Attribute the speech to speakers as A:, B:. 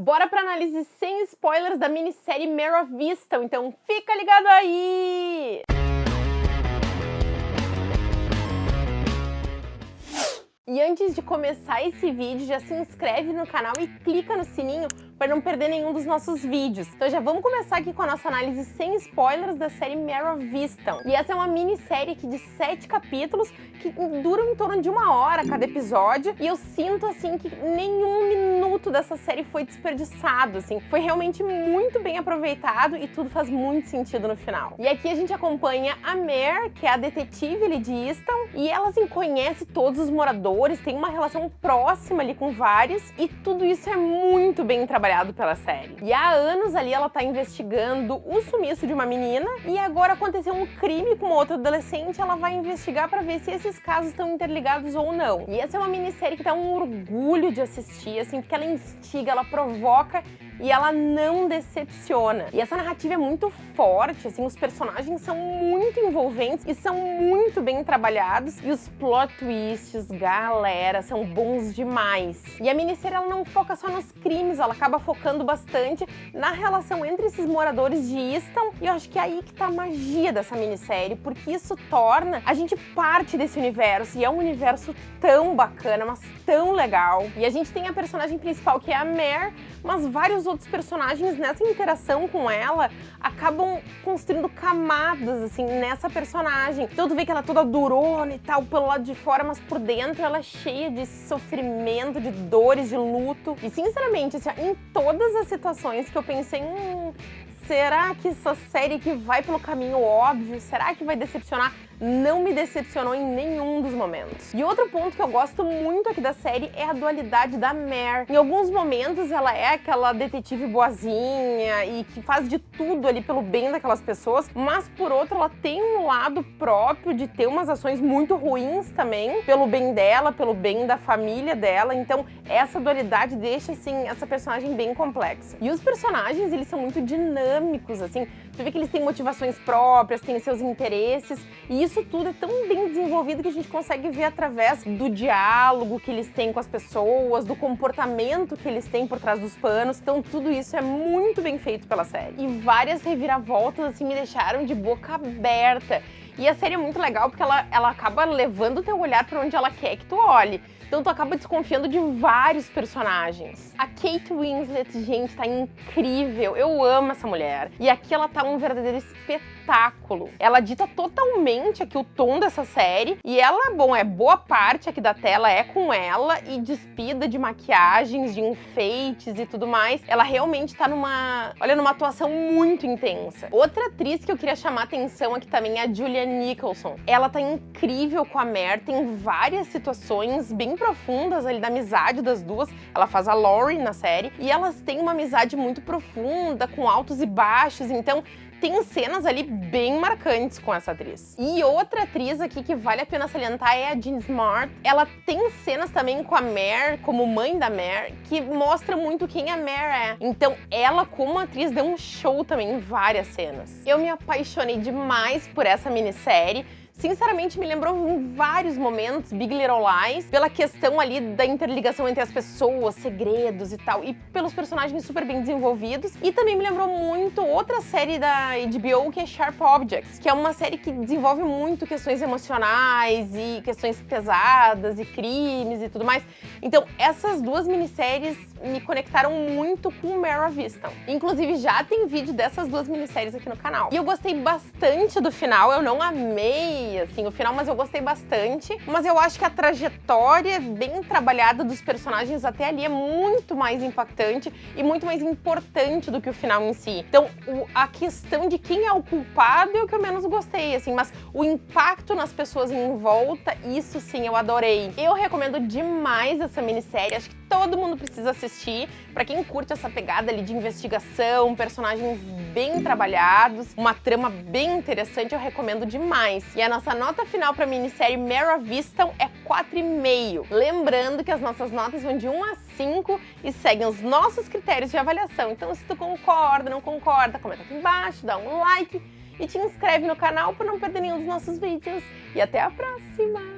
A: Bora pra análise sem spoilers da minissérie Mare of Vista, então fica ligado aí! E antes de começar esse vídeo, já se inscreve no canal e clica no sininho para não perder nenhum dos nossos vídeos. Então já vamos começar aqui com a nossa análise sem spoilers da série Mare of. E essa é uma minissérie aqui de sete capítulos que duram em torno de uma hora cada episódio e eu sinto assim que nenhum minuto dessa série foi desperdiçado, assim. Foi realmente muito bem aproveitado e tudo faz muito sentido no final. E aqui a gente acompanha a Mare, que é a detetive ali de Easton, e ela assim conhece todos os moradores, tem uma relação próxima ali com vários e tudo isso é muito bem trabalhado pela série. E há anos ali ela tá investigando o sumiço de uma menina e agora aconteceu um crime com outra adolescente, ela vai investigar para ver se esses casos estão interligados ou não. E essa é uma minissérie que dá um orgulho de assistir, assim, porque ela instiga, ela provoca e ela não decepciona. E essa narrativa é muito forte, assim, os personagens são muito envolventes e são muito bem trabalhados e os plot twists, galera, são bons demais. E a minissérie ela não foca só nos crimes, ela acaba focando bastante na relação entre esses moradores de Easton e eu acho que é aí que tá a magia dessa minissérie, porque isso torna a gente parte desse universo e é um universo tão bacana, mas tão legal. E a gente tem a personagem principal que é a Mare, mas vários outros personagens nessa interação com ela acabam construindo camadas, assim, nessa personagem. Então tu vê que ela é toda durona e tal, pelo lado de fora, mas por dentro ela é cheia de sofrimento, de dores, de luto. E sinceramente, assim, em todas as situações que eu pensei, hum, será que essa série que vai pelo caminho óbvio, será que vai decepcionar? Não me decepcionou em nenhum dos momentos. E outro ponto que eu gosto muito aqui da série é a dualidade da Mare. Em alguns momentos ela é aquela detetive boazinha e que faz de tudo ali pelo bem daquelas pessoas, mas por outro ela tem um lado próprio de ter umas ações muito ruins também, pelo bem dela, pelo bem da família dela, então essa dualidade deixa assim essa personagem bem complexa. E os personagens, eles são muito dinâmicos, assim, tu vê que eles têm motivações próprias, têm seus interesses, e isso tudo é tão bem desenvolvido que a gente consegue ver através do diálogo que eles têm com as pessoas, do comportamento que eles têm por trás dos panos. Então tudo isso é muito bem feito pela série. E várias reviravoltas assim me deixaram de boca aberta. E a série é muito legal porque ela, ela acaba levando o teu olhar para onde ela quer que tu olhe. Então tu acaba desconfiando de vários personagens. A Kate Winslet, gente, tá incrível. Eu amo essa mulher. E aqui ela tá um verdadeiro espetáculo. Ela dita totalmente aqui o tom dessa série. E ela, bom, é boa parte aqui da tela é com ela e despida de maquiagens, de enfeites e tudo mais. Ela realmente tá numa, olha, numa atuação muito intensa. Outra atriz que eu queria chamar atenção aqui também é a Julia Nicholson. Ela tá incrível com a Mer, tem várias situações bem profundas ali da amizade das duas. Ela faz a Laurie na série e elas têm uma amizade muito profunda, com altos e baixos, então tem cenas ali bem marcantes com essa atriz. E outra atriz aqui que vale a pena salientar é a Jean Smart. Ela tem cenas também com a Mare, como mãe da Mare, que mostra muito quem a Mare é. Então ela, como atriz, deu um show também em várias cenas. Eu me apaixonei demais por essa minissérie sinceramente me lembrou em vários momentos Big Little Lies, pela questão ali da interligação entre as pessoas, segredos e tal, e pelos personagens super bem desenvolvidos. E também me lembrou muito outra série da HBO que é Sharp Objects, que é uma série que desenvolve muito questões emocionais e questões pesadas e crimes e tudo mais. Então, essas duas minisséries me conectaram muito com of Easton. Inclusive, já tem vídeo dessas duas minisséries aqui no canal. E eu gostei bastante do final, eu não amei assim, o final, mas eu gostei bastante. Mas eu acho que a trajetória bem trabalhada dos personagens até ali é muito mais impactante e muito mais importante do que o final em si. Então, o, a questão de quem é o culpado é o que eu menos gostei, assim, mas o impacto nas pessoas em volta, isso sim eu adorei. Eu recomendo demais essa minissérie, acho que todo mundo precisa assistir. Pra quem curte essa pegada ali de investigação, personagens bem trabalhados, uma trama bem interessante, eu recomendo demais. E a nossa nota final pra minissérie of Easton é 4,5. Lembrando que as nossas notas vão de 1 a 5 e seguem os nossos critérios de avaliação. Então se tu concorda, não concorda, comenta aqui embaixo, dá um like e te inscreve no canal para não perder nenhum dos nossos vídeos. E até a próxima!